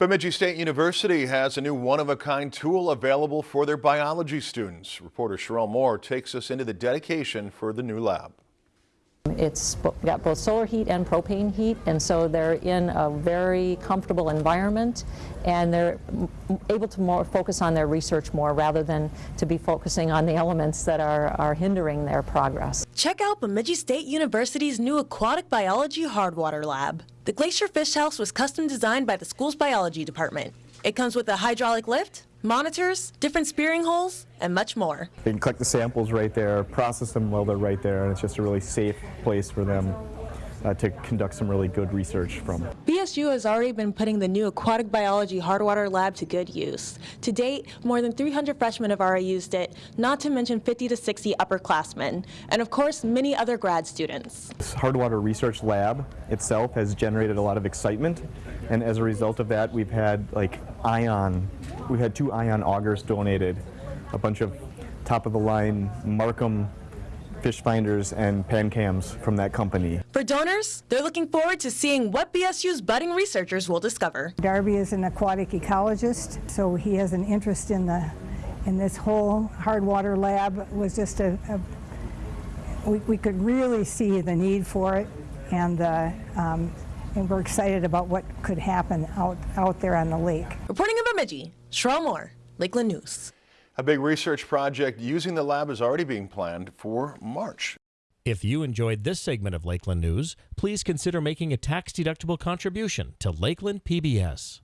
Bemidji State University has a new one-of-a-kind tool available for their biology students. Reporter Sherelle Moore takes us into the dedication for the new lab. It's got both solar heat and propane heat, and so they're in a very comfortable environment, and they're able to more focus on their research more rather than to be focusing on the elements that are, are hindering their progress. Check out Bemidji State University's new aquatic biology hardwater lab. The Glacier Fish House was custom designed by the school's biology department. It comes with a hydraulic lift, monitors, different spearing holes, and much more. They can collect the samples right there, process them while they're right there, and it's just a really safe place for them uh, to conduct some really good research from. BSU has already been putting the new aquatic biology hardwater lab to good use. To date, more than 300 freshmen have already used it, not to mention 50 to 60 upperclassmen, and of course many other grad students. This hardwater research lab itself has generated a lot of excitement, and as a result of that, we've had like ion, we've had two ion augers donated, a bunch of top-of-the-line Marcum fish finders and pan cams from that company. For donors, they're looking forward to seeing what BSU's budding researchers will discover. Darby is an aquatic ecologist, so he has an interest in the in this whole hard water lab was just a, a we, we, could really see the need for it and uh, um, and we're excited about what could happen out, out there on the lake. Reporting in Bemidji, Sherelle Moore, Lakeland News. A big research project using the lab is already being planned for March. If you enjoyed this segment of Lakeland News, please consider making a tax-deductible contribution to Lakeland PBS.